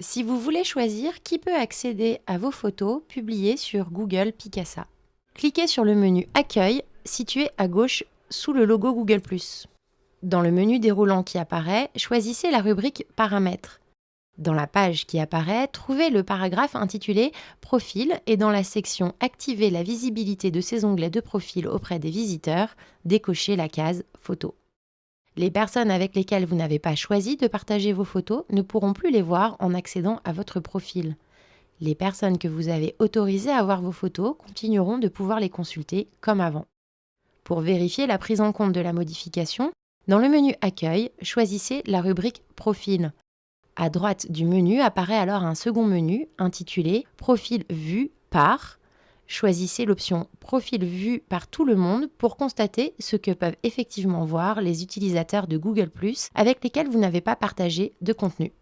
si vous voulez choisir qui peut accéder à vos photos publiées sur Google Picasa? Cliquez sur le menu Accueil situé à gauche sous le logo Google+. Dans le menu déroulant qui apparaît, choisissez la rubrique Paramètres. Dans la page qui apparaît, trouvez le paragraphe intitulé Profil et dans la section Activer la visibilité de ces onglets de profil auprès des visiteurs, décochez la case Photos. Les personnes avec lesquelles vous n'avez pas choisi de partager vos photos ne pourront plus les voir en accédant à votre profil. Les personnes que vous avez autorisées à voir vos photos continueront de pouvoir les consulter comme avant. Pour vérifier la prise en compte de la modification, dans le menu Accueil, choisissez la rubrique Profil. À droite du menu apparaît alors un second menu intitulé Profil vu par choisissez l'option Profil vu par tout le monde pour constater ce que peuvent effectivement voir les utilisateurs de Google ⁇ avec lesquels vous n'avez pas partagé de contenu.